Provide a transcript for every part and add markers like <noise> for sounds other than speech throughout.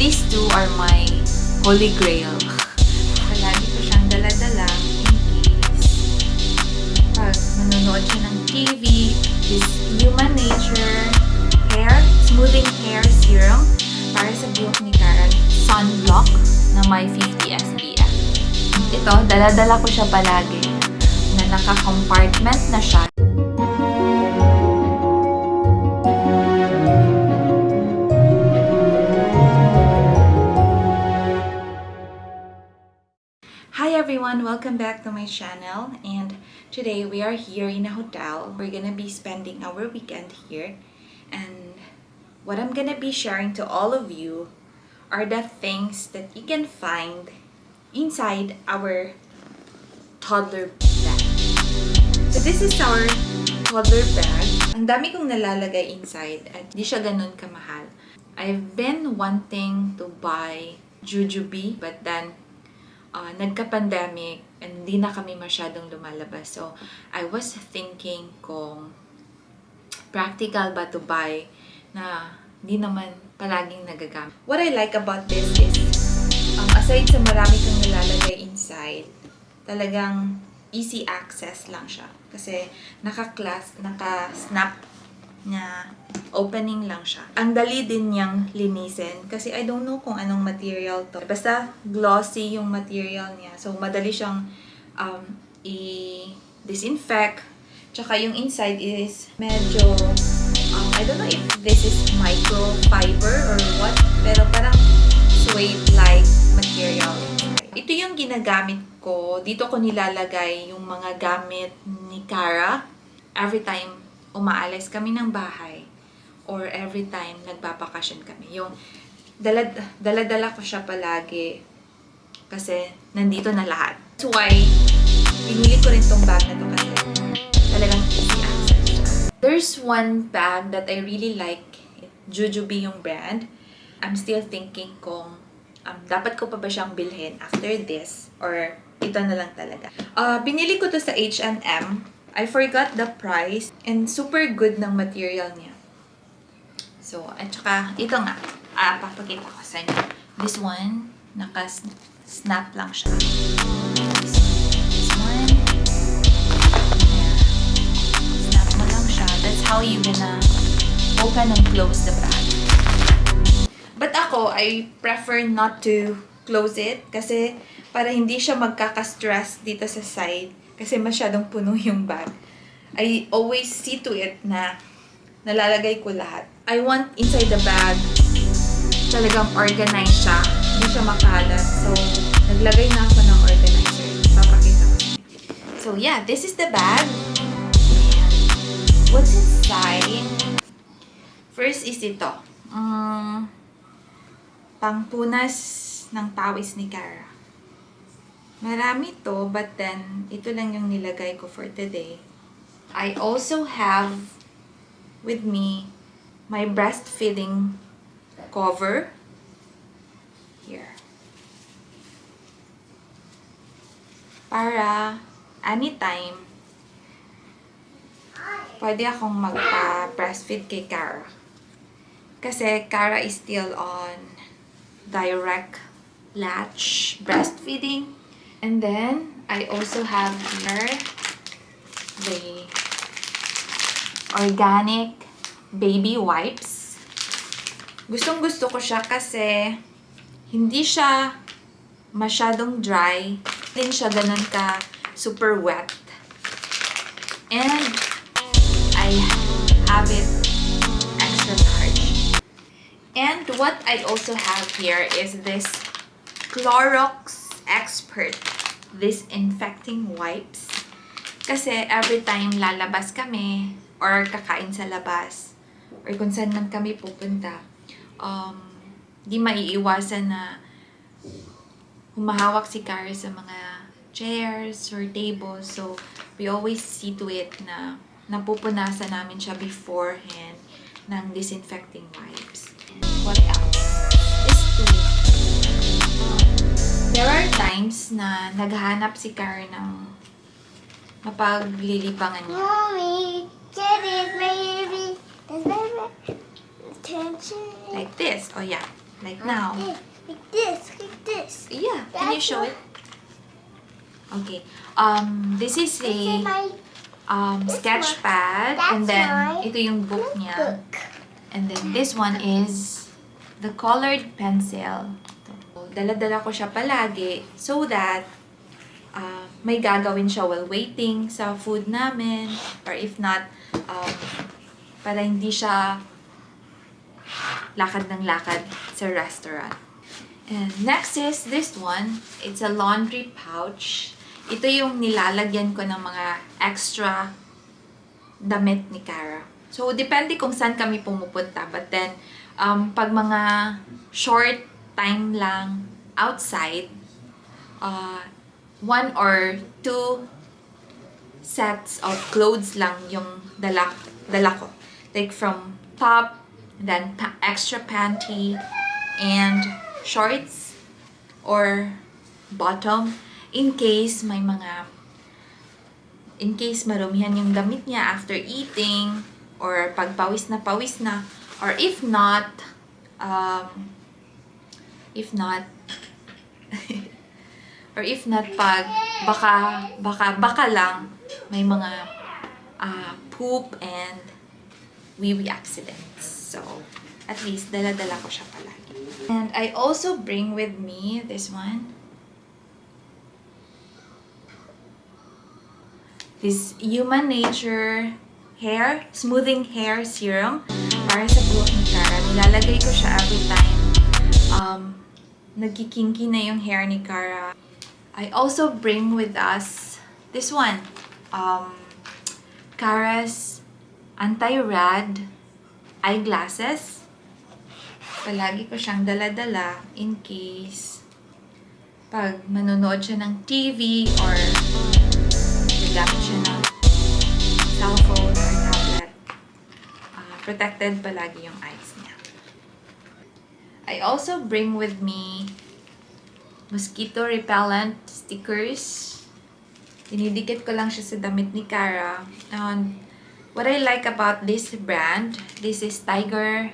these two are my holy grail. Palagi ko siyang dala-dala in case pag nanonood siya ng TV, this Human Nature Hair Smoothing Hair Serum para sa buhok ni Karen. Sunblock na may 50 SPF. Ito, dala-dala ko siya palagi na naka-compartment na siya. Everyone, welcome back to my channel and today we are here in a hotel. We're gonna be spending our weekend here and what I'm gonna be sharing to all of you are the things that you can find inside our toddler bag. So this is our toddler bag. Ang dami kong nalalagay inside at di siya ganun kamahal. I've been wanting to buy Jujubee but then uh, nagka-pandemic and hindi na kami masyadong lumalabas. So, I was thinking kung practical ba to buy na hindi naman palaging nagagamit. What I like about this is, um, aside sa marami kang nilalagay inside, talagang easy access lang siya. Kasi naka-class, naka-snap na opening lang siya. Ang dali din niyang linisin kasi I don't know kung anong material to. Basta glossy yung material niya. So, madali siyang um, i-disinfect. Tsaka yung inside is medyo, um, I don't know if this is microfiber or what, pero parang suede-like material. Ito yung ginagamit ko. Dito ko nilalagay yung mga gamit ni Cara every time umaalis kami ng bahay or every time nagbabakasyon kami. Yung dalad, daladala ko siya palagi kasi nandito na lahat. That's why pinili ko rin tong bag na to kasi talagang easy. There's one bag that I really like. Jujubee yung brand. I'm still thinking kung um, dapat ko pa ba siyang bilhin after this or ito na lang talaga. Uh, binili ko to sa H&M I forgot the price and super good ng material niya. So, at saka, ito nga, ah, papakita ko sa inyo. This one, naka-snap lang siya. This, one, snap mo lang siya. That's how you gonna open and close the bag. But ako, I prefer not to close it kasi para hindi siya magkaka-stress dito sa side kasi masyadong puno yung bag. I always see to it na nalalagay ko lahat. I want inside the bag talagang organized siya. Hindi siya makalat. So, naglagay na ako ng organizer. Papakita ko. So, yeah. This is the bag. And what's inside? First is ito. Um, pangpunas ng pawis ni Cara. Marami to, but then, ito lang yung nilagay ko for today. I also have with me my breastfeeding cover. Here. Para anytime, pwede akong magpa-breastfeed kay Cara. Kasi Cara is still on direct latch breastfeeding. And then, I also have here the organic baby wipes. Gustong gusto ko siya kasi hindi siya masyadong dry. Hindi siya ganun ka super wet. And I have it extra large. And what I also have here is this Clorox Expert disinfecting wipes. Kasi every time lalabas kami or kakain sa labas or kung saan man kami pupunta, um, di maiiwasan na humahawak si Carrie sa mga chairs or tables. So, we always see to it na napupunasan namin siya beforehand ng disinfecting wipes. What else? There are times na naghahanap si Karen ng mapaglilibangan niya. Mommy, baby, is there attention? Like this. Oh, yeah. Like now. Like this, like this. Yeah, can you show it? Okay. Um, this is a um, sketch pad. And then, ito yung book niya. And then, this one is the colored pencil. Dala-dala ko siya palagi so that uh, may gagawin siya while waiting sa food namin. Or if not, um, para hindi siya lakad ng lakad sa restaurant. And next is this one. It's a laundry pouch. Ito yung nilalagyan ko ng mga extra damit ni Cara. So, depende kung saan kami pumupunta. But then, um, pag mga short time lang outside, uh, one or two sets of clothes lang yung dala, dala ko. Like from top, then pa- extra panty, and shorts or bottom in case may mga in case marumihan yung damit niya after eating or pag pawis na pawis na or if not um, if not <laughs> or if not pag baka baka baka lang may mga ah, poop and wee wee accidents. So at least dala-dala ko siya palagi. And I also bring with me this one. This Human Nature hair, smoothing hair serum. Para sa buhok ni Cara. Nilalagay ko siya every time um, nagkikinky na yung hair ni Cara. I also bring with us this one, um, Cara's anti-rad eyeglasses. Palagi ko siyang dala-dala in case pag manonood siya ng TV or gagamit siya ng cellphone or tablet, uh, protected palagi yung eyes niya. I also bring with me mosquito repellent stickers. Dinidikit ko lang siya sa damit ni Cara. And what I like about this brand, this is Tiger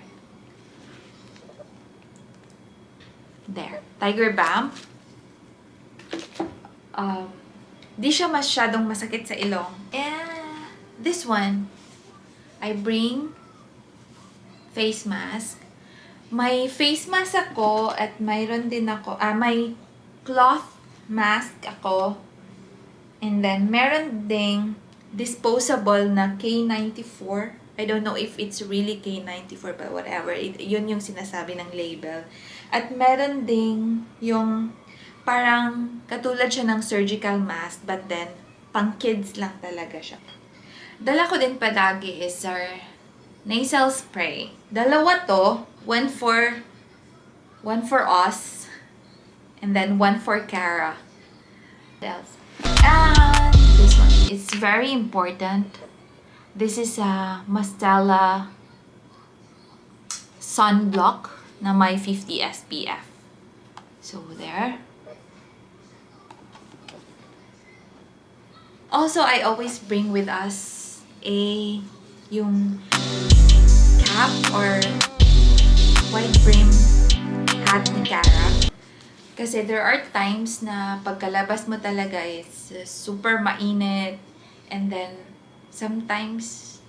There. Tiger Balm. Um, di siya masyadong masakit sa ilong. And this one, I bring face mask. May face mask ako at mayroon din ako, ah, may cloth mask ako. And then, meron ding disposable na K94. I don't know if it's really K94 but whatever. It, yun yung sinasabi ng label. At meron ding yung parang katulad siya ng surgical mask but then pang kids lang talaga siya. Dala ko din palagi is our nasal spray. Dalawa to, one for one for us and then one for Cara. What else? And this one. It's very important. This is a Mastella sunblock na may 50 SPF. So there. Also, I always bring with us a yung cap or wide brim hat ni Cara. Kasi there are times na pagkalabas mo talaga is super mainit and then sometimes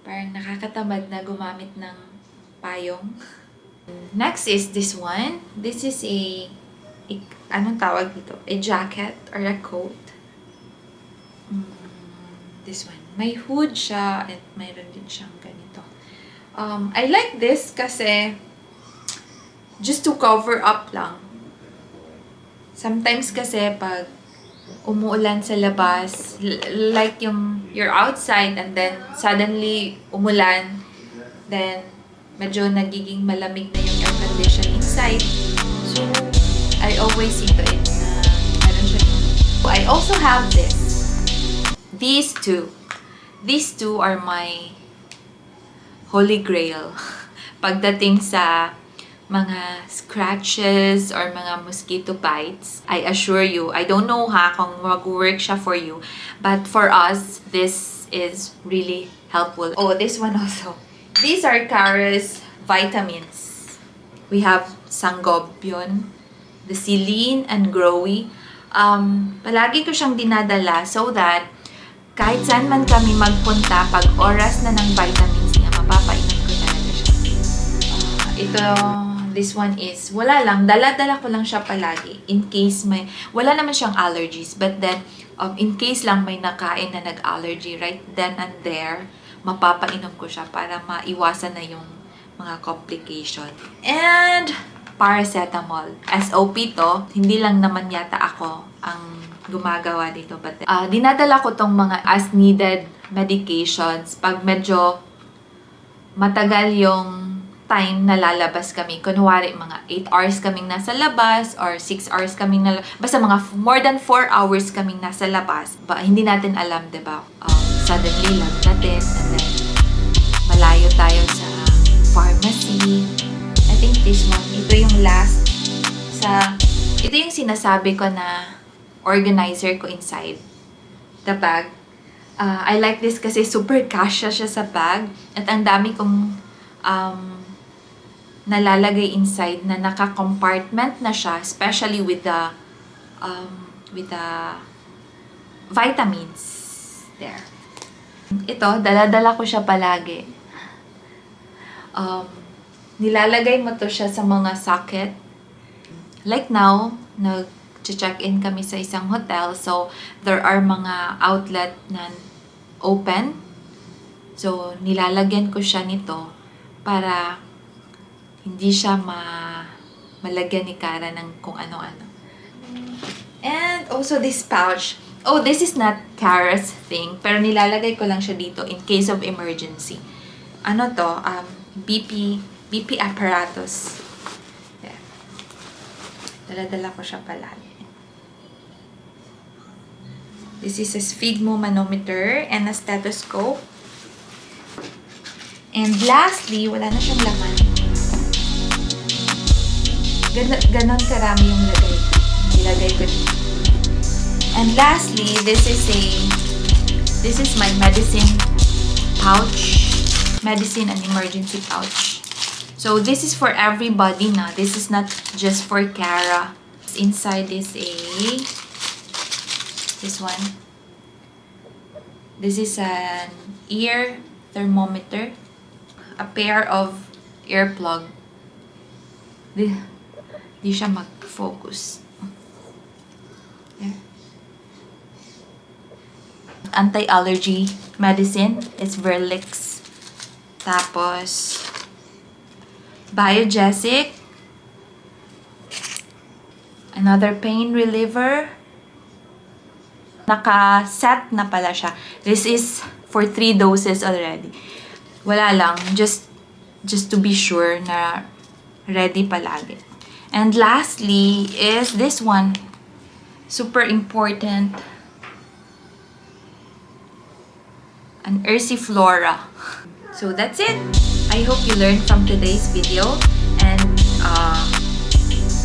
parang nakakatamad na gumamit ng payong. Next is this one. This is a, a anong tawag dito? A jacket or a coat. Mm, this one. May hood siya at mayroon din siyang ganito. Um, I like this kasi just to cover up lang. Sometimes kasi pag umuulan sa labas, like yung you're outside and then suddenly umulan, then medyo nagiging malamig na yung air condition inside. So, I always see to it na meron siya. I also have this. These two. These two are my holy grail. <laughs> Pagdating sa mga scratches or mga mosquito bites, I assure you, I don't know ha kung mag-work siya for you, but for us, this is really helpful. Oh, this one also. These are Cara's vitamins. We have Sangobion, the Celine and Growy. Um, palagi ko siyang dinadala so that kahit saan man kami magpunta, pag oras na ng vitamins ito, this one is, wala lang, dala-dala ko lang siya palagi in case may, wala naman siyang allergies, but then, um, in case lang may nakain na nag-allergy, right then and there, mapapainom ko siya para maiwasan na yung mga complication. And, paracetamol. SOP to, hindi lang naman yata ako ang gumagawa dito. But, uh, dinadala ko tong mga as needed medications pag medyo matagal yung time na lalabas kami. Kunwari, mga 8 hours kaming nasa labas or 6 hours kaming nala Basta mga more than 4 hours kaming nasa labas. Ba, hindi natin alam, ba? Um, suddenly, lagnatin and then malayo tayo sa pharmacy. I think this one, ito yung last sa, ito yung sinasabi ko na organizer ko inside the bag. Uh, I like this kasi super kasya siya sa bag at ang dami kong um, nalalagay inside na naka-compartment na siya, especially with the um, with the vitamins there. Ito, dala-dala ko siya palagi. Um, nilalagay mo to siya sa mga socket. Like now, nag-check-in kami sa isang hotel. So, there are mga outlet na open. So, nilalagyan ko siya nito para hindi siya ma malagyan ni Kara ng kung ano-ano. And also this pouch. Oh, this is not Kara's thing, pero nilalagay ko lang siya dito in case of emergency. Ano to? Um, BP, BP apparatus. Yeah. Dala-dala ko siya palagi. This is a sphygmo manometer and a stethoscope. And lastly, wala na siyang laman. Gan- ganon karami yung lagay. Ko dito. And lastly, this is a this is my medicine pouch. Medicine and emergency pouch. So this is for everybody na. This is not just for Kara. Inside is a this one. This is an ear thermometer. A pair of earplug. Di, di siya mag-focus. There. Anti-allergy medicine is Verlix. Tapos, Biogesic. Another pain reliever. Naka-set na pala siya. This is for three doses already. Wala lang. Just, just to be sure na ready palagi. And lastly is this one. Super important. An Ursiflora. So that's it. I hope you learned from today's video. And uh,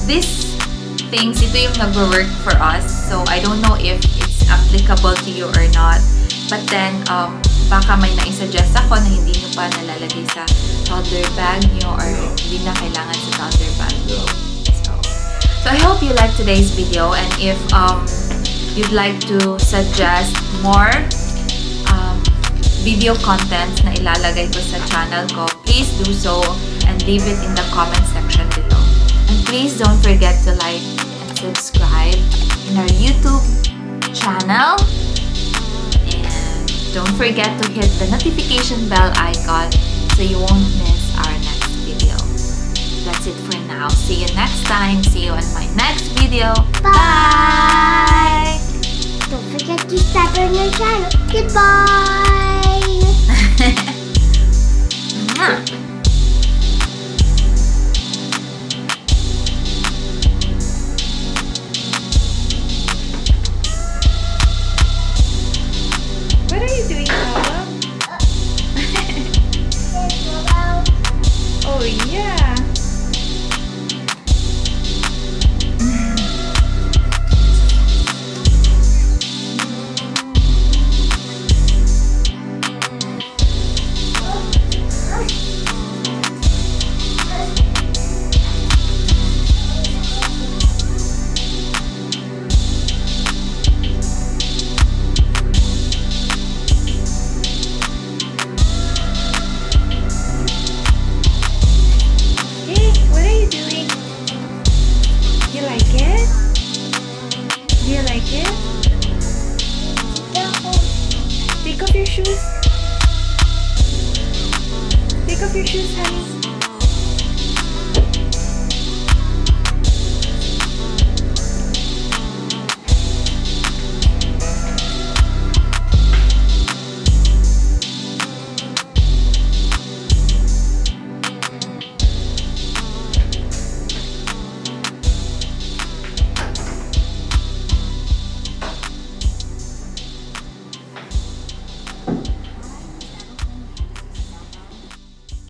this things, ito yung nag-work for us. So I don't know if it's applicable to you or not. But then, um, baka may naisuggest ako na hindi nyo pa nalalagay sa toddler bag nyo or hindi na kailangan sa toddler bag nyo. So, I hope you liked today's video and if um, you'd like to suggest more um, video contents na ilalagay ko sa channel ko, please do so and leave it in the comment section below. And please don't forget to like and subscribe in our YouTube channel. And don't forget to hit the notification bell icon so you won't miss our next video. That's it for I'll See you next time. See you in my next video. Bye! Bye. Don't forget to subscribe on your channel. Goodbye! <laughs> <laughs> Thank you.